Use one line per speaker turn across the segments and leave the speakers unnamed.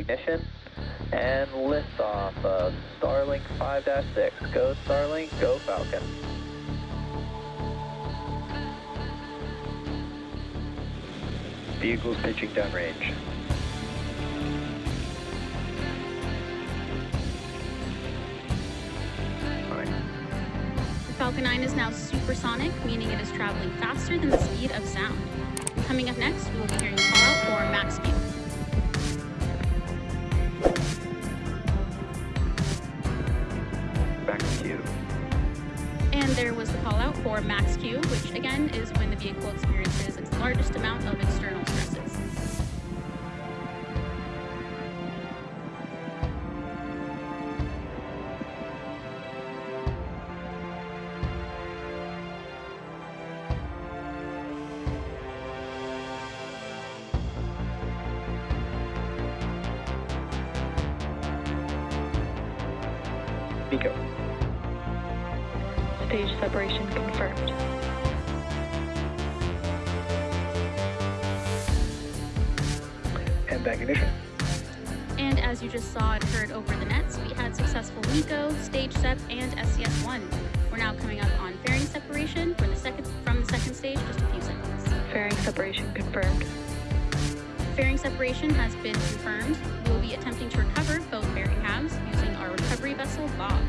ignition and liftoff of Starlink 5-6. Go Starlink, go Falcon. Vehicles pitching downrange.
The Falcon 9 is now supersonic, meaning it is traveling faster than the speed of sound. Coming up next, we will be hearing call for max Q.
Max Q.
And there was the call out for max Q, which again is when the vehicle experiences its largest amount of external stresses.
MECO.
Stage separation confirmed.
And MVac ignition.
And as you just saw and heard over the nets, we had successful MECO, stage SEP, and SES-1. We're now coming up on fairing separation for the second from the second stage, just a few seconds.
Fairing separation confirmed.
Fairing separation has been confirmed. We will be attempting to recover both fairing halves using our recovery vessel, Bob.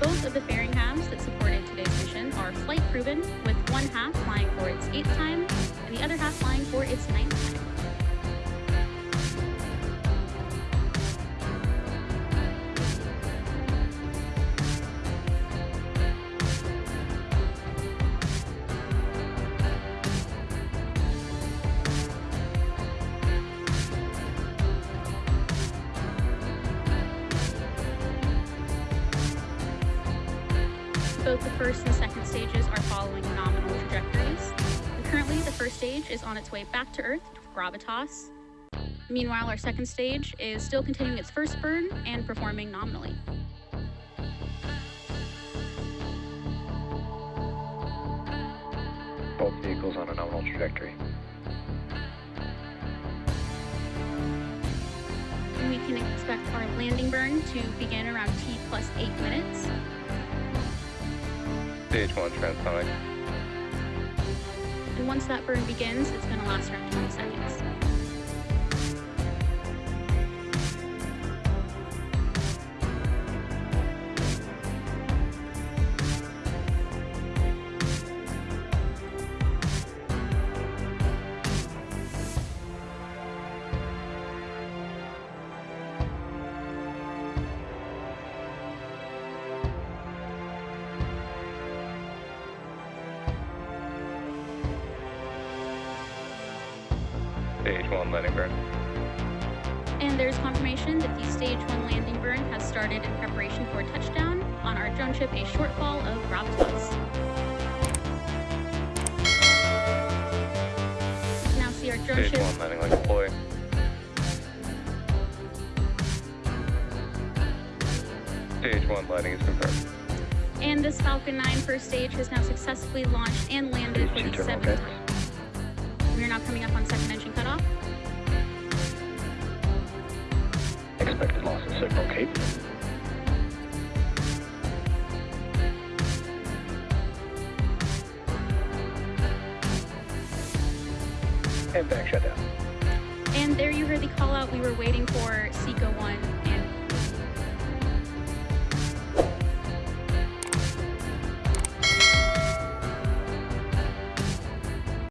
Both of the fairing halves that supported today's mission are flight proven, with one half flying for its eighth time and the other half flying for its ninth time. Both the first and second stages are following nominal trajectories. And currently, the first stage is on its way back to Earth with gravitas. Meanwhile, our second stage is still continuing its first burn and performing nominally.
Both vehicles on a nominal trajectory.
And we can expect our landing burn to begin around T plus 8 minutes.
Stage 1 transonic.
And once that burn begins, it's going to last around 20 seconds.
Stage 1 landing burn.
And there's confirmation that the stage 1 landing burn has started in preparation for a touchdown on our drone ship, a shortfall of. You now see our drone Stage ship 1
landing like boy. Stage 1 landing is confirmed.
And this Falcon 9 first stage has now successfully launched and landed for the seventh time. We are now coming up on second engine cutoff.
Expected loss of signal, Cape.
And MVac shutdown.
And there you heard the call out we were waiting for Seco 1 and